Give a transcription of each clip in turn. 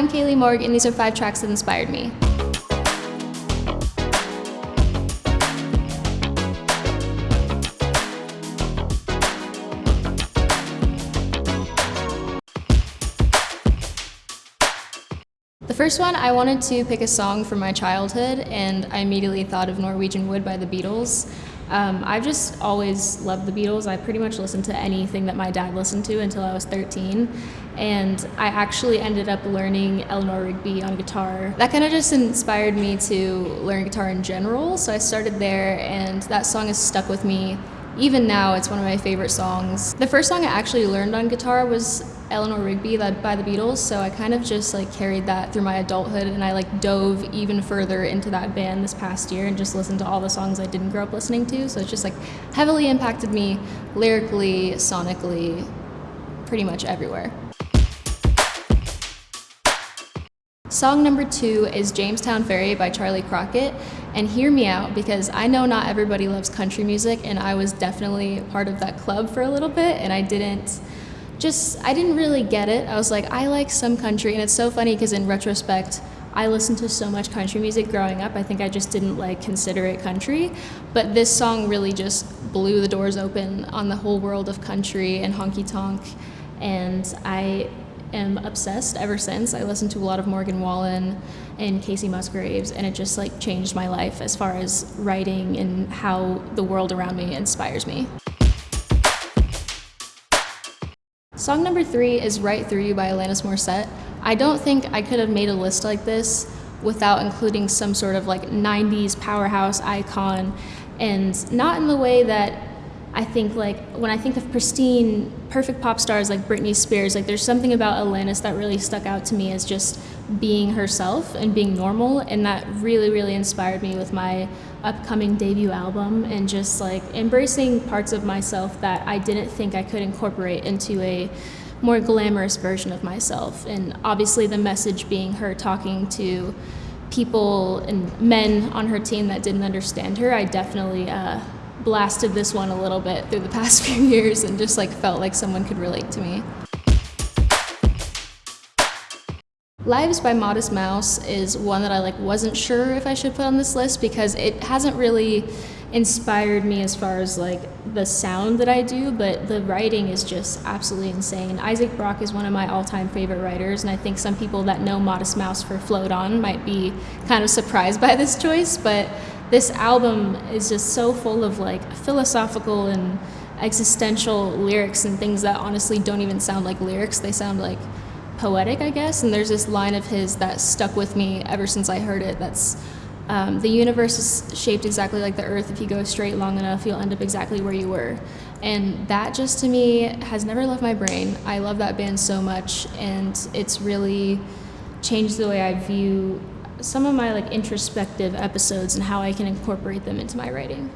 I'm Kailee Morgue, and these are five tracks that inspired me. The first one, I wanted to pick a song from my childhood, and I immediately thought of Norwegian Wood by the Beatles. Um, I've just always loved the Beatles. I pretty much listened to anything that my dad listened to until I was 13. And I actually ended up learning Eleanor Rigby on guitar. That kind of just inspired me to learn guitar in general. So I started there, and that song has stuck with me even now, it's one of my favorite songs. The first song I actually learned on guitar was Eleanor Rigby by the Beatles, so I kind of just like carried that through my adulthood and I like dove even further into that band this past year and just listened to all the songs I didn't grow up listening to. So it's just like heavily impacted me lyrically, sonically, pretty much everywhere. Song number two is Jamestown Ferry by Charley Crockett. And hear me out because I know not everybody loves country music, and I was definitely part of that club for a little bit, and I didn't just, I didn't really get it. I was like, I like some country, and it's so funny because in retrospect, I listened to so much country music growing up. I think I just didn't like consider it country. But this song really just blew the doors open on the whole world of country and honky tonk. And I am obsessed ever since. I listened to a lot of Morgan Wallen and Kacey Musgraves, and it just like changed my life as far as writing and how the world around me inspires me. Song number three is Right Through You by Alanis Morissette. I don't think I could have made a list like this without including some sort of like 90s powerhouse icon and not in the way that I think like when I think of pristine, perfect pop stars like Britney Spears, like there's something about Alanis that really stuck out to me as just being herself and being normal, and that really, really inspired me with my upcoming debut album and just like embracing parts of myself that I didn't think I could incorporate into a more glamorous version of myself. And obviously, the message being her talking to people and men on her team that didn't understand her, I definitely. Uh, blasted this one a little bit through the past few years and just like felt like someone could relate to me. Lives by Modest Mouse is one that I like wasn't sure if I should put on this list because it hasn't really inspired me as far as like the sound that I do, but the writing is just absolutely insane. Isaac Brock is one of my all-time favorite writers, and I think some people that know Modest Mouse for Float On might be kind of surprised by this choice, but this album is just so full of like philosophical and existential lyrics and things that honestly don't even sound like lyrics. They sound like poetic, I guess. And there's this line of his that stuck with me ever since I heard it. That's um, the universe is shaped exactly like the earth. If you go straight long enough, you'll end up exactly where you were. And that just to me has never left my brain. I love that band so much, and it's really changed the way I view some of my like introspective episodes and how I can incorporate them into my writing.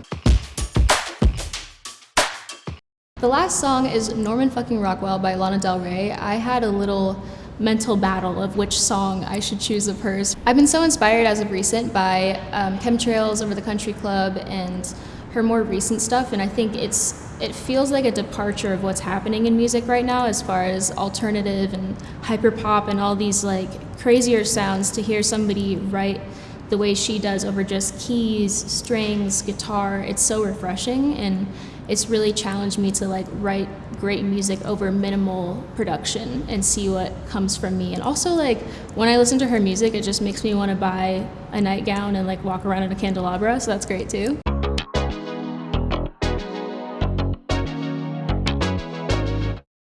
The last song is Norman fucking Rockwell by Lana Del Rey. I had a little mental battle of which song I should choose of hers. I've been so inspired as of recent by um, Chemtrails Over the Country Club and her more recent stuff, and I think it's it feels like a departure of what's happening in music right now as far as alternative and hyperpop and all these like crazier sounds to hear somebody write the way she does over just keys, strings, guitar. It's so refreshing and it's really challenged me to like write great music over minimal production and see what comes from me. And also like when I listen to her music, it just makes me want to buy a nightgown and like walk around in a candelabra, so that's great too.